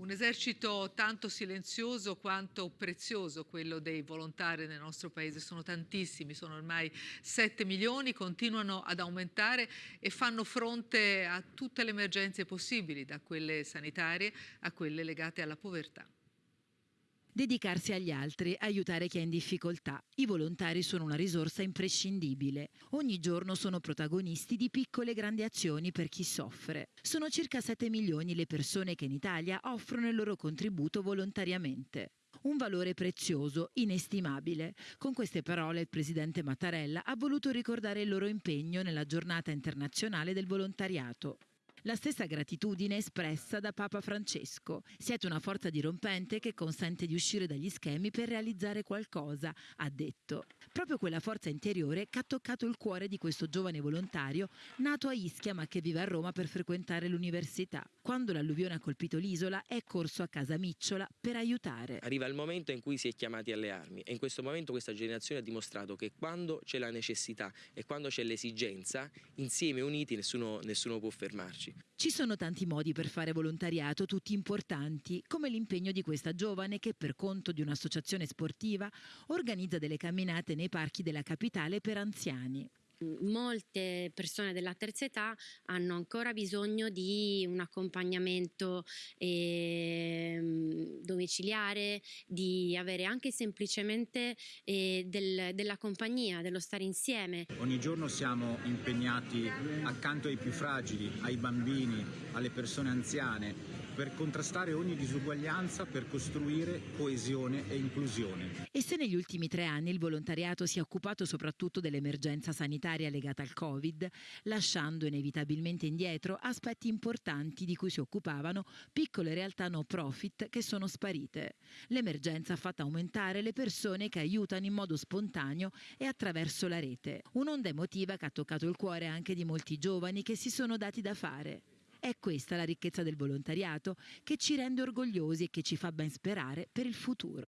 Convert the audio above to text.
Un esercito tanto silenzioso quanto prezioso quello dei volontari nel nostro paese, sono tantissimi, sono ormai 7 milioni, continuano ad aumentare e fanno fronte a tutte le emergenze possibili, da quelle sanitarie a quelle legate alla povertà. Dedicarsi agli altri, aiutare chi è in difficoltà. I volontari sono una risorsa imprescindibile. Ogni giorno sono protagonisti di piccole e grandi azioni per chi soffre. Sono circa 7 milioni le persone che in Italia offrono il loro contributo volontariamente. Un valore prezioso, inestimabile. Con queste parole il presidente Mattarella ha voluto ricordare il loro impegno nella giornata internazionale del volontariato. La stessa gratitudine espressa da Papa Francesco. Siete una forza dirompente che consente di uscire dagli schemi per realizzare qualcosa, ha detto. Proprio quella forza interiore che ha toccato il cuore di questo giovane volontario nato a Ischia ma che vive a Roma per frequentare l'università. Quando l'alluvione ha colpito l'isola è corso a casa Micciola per aiutare. Arriva il momento in cui si è chiamati alle armi e in questo momento questa generazione ha dimostrato che quando c'è la necessità e quando c'è l'esigenza, insieme uniti nessuno, nessuno può fermarci. Ci sono tanti modi per fare volontariato, tutti importanti, come l'impegno di questa giovane che per conto di un'associazione sportiva organizza delle camminate nei parchi della capitale per anziani. Molte persone della terza età hanno ancora bisogno di un accompagnamento eh, domiciliare, di avere anche semplicemente eh, del, della compagnia, dello stare insieme. Ogni giorno siamo impegnati accanto ai più fragili, ai bambini, alle persone anziane, per contrastare ogni disuguaglianza, per costruire coesione e inclusione. E se negli ultimi tre anni il volontariato si è occupato soprattutto dell'emergenza sanitaria legata al Covid, lasciando inevitabilmente indietro aspetti importanti di cui si occupavano piccole realtà no profit che sono sparite. L'emergenza ha fatto aumentare le persone che aiutano in modo spontaneo e attraverso la rete. Un'onda emotiva che ha toccato il cuore anche di molti giovani che si sono dati da fare. È questa la ricchezza del volontariato che ci rende orgogliosi e che ci fa ben sperare per il futuro.